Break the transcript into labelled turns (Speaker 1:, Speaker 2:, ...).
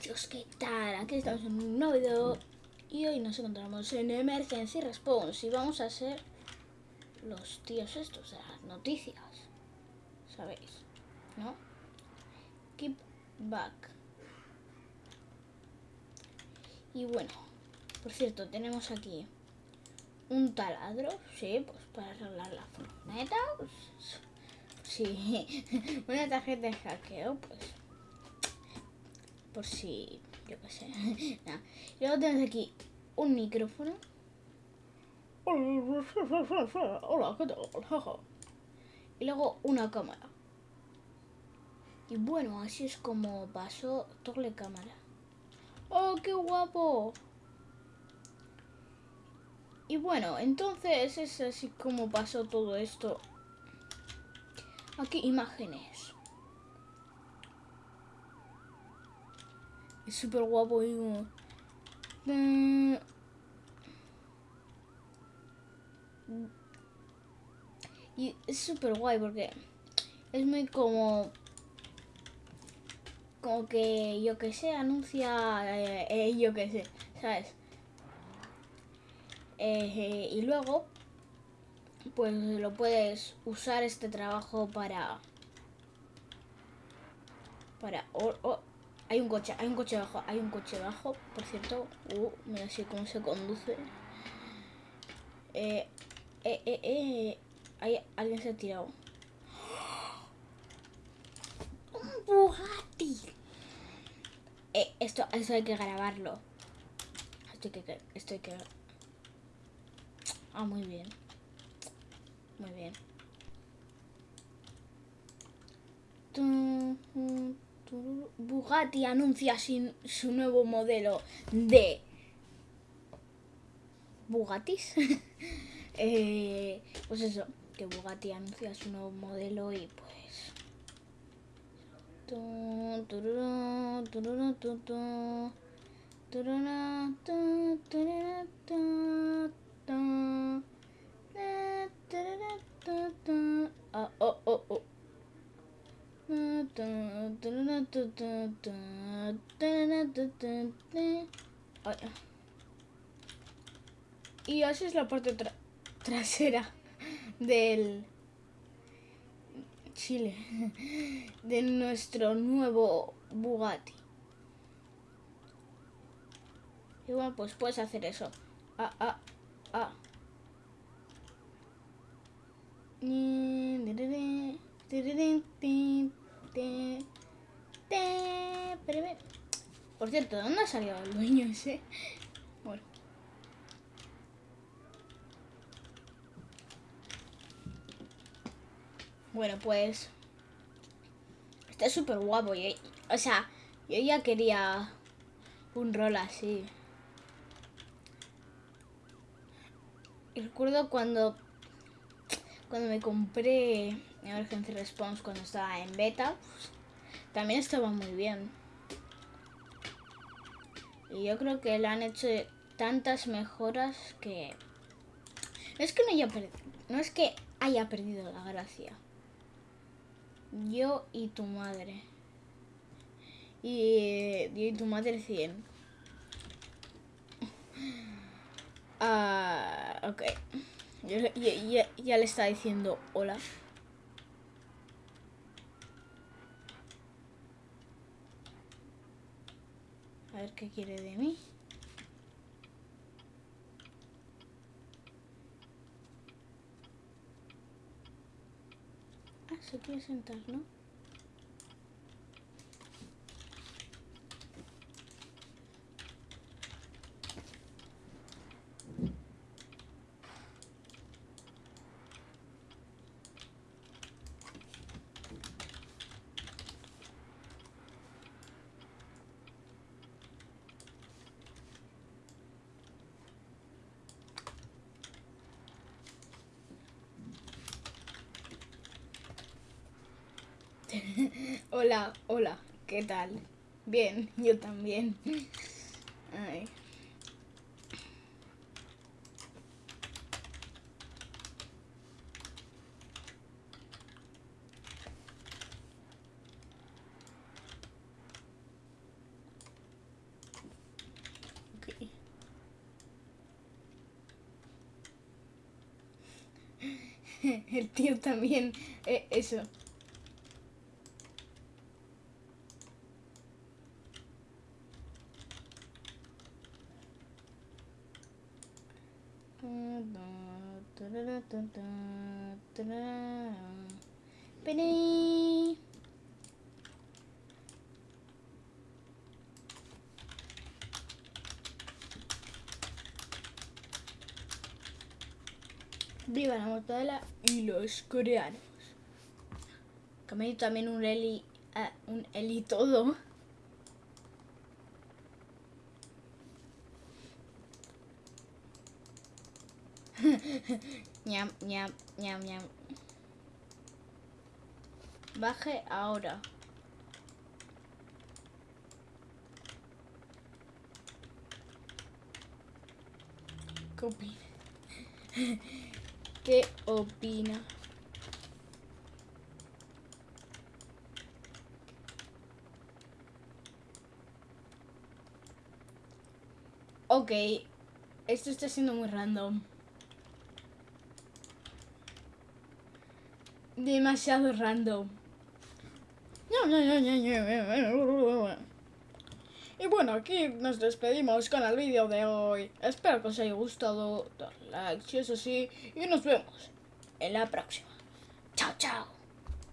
Speaker 1: Chicos, ¿qué tal? Aquí estamos en un nuevo video y hoy nos encontramos en Emergency Response y vamos a ser los tíos estos de las noticias, ¿sabéis? ¿No? Keep back. Y bueno, por cierto, tenemos aquí un taladro, sí, pues para arreglar la furgoneta, pues, sí, una tarjeta de hackeo, pues por si, yo qué sé. Nah. Y luego tenemos aquí un micrófono. Hola, ¿qué tal? Y luego una cámara. Y bueno, así es como pasó doble cámara. ¡Oh, qué guapo! Y bueno, entonces es así como pasó todo esto. Aquí imágenes. Es súper guapo. Mm. Y es súper guay porque es muy como... Como que yo que sé, anuncia... Eh, eh, yo que sé, ¿sabes? Eh, y luego, pues lo puedes usar este trabajo para... Para... Hay un coche, hay un coche abajo, hay un coche abajo, por cierto. Uh, mira así cómo se conduce. Eh, eh, eh, eh. Hay, alguien se ha tirado. ¡Un Bugatti! Eh, esto, esto hay que grabarlo. Esto hay que, esto hay que... Ah, muy bien. Muy bien. Bugatti anuncia sin su nuevo modelo de Bugattis. eh, pues eso, que Bugatti anuncia su nuevo modelo y pues... Oh, oh, oh. Y así es la parte trasera del Chile, de nuestro nuevo Bugatti. Bueno, pues puedes hacer eso. Ah, ah, ah. Cierto, ¿dónde ha salido el dueño ese? Bueno. Bueno, pues... Está súper guapo. o sea, yo ya quería un rol así. Recuerdo cuando... Cuando me compré Emergency Response cuando estaba en beta, pues, también estaba muy bien. Y yo creo que le han hecho tantas mejoras que... No es que no haya, no es que haya perdido la gracia. Yo y tu madre. Y yo y tu madre 100. Ah, ok. ya le está diciendo hola. Ver qué quiere de mí. Ah, se quiere sentar, ¿no? hola, hola, ¿qué tal? Bien, yo también. Ay. El tío también, eh, eso. Viva la mortadela y los coreanos. Que me también un Eli, eh, un Eli todo. ñam, ñam, ñam, ñam. Baje ahora. ¿Qué opina? ¿Qué opina? Ok, esto está siendo muy random. Demasiado random. Y bueno, aquí nos despedimos con el vídeo de hoy. Espero que os haya gustado. Dar like si es así. Y nos vemos en la próxima. Chao, chao.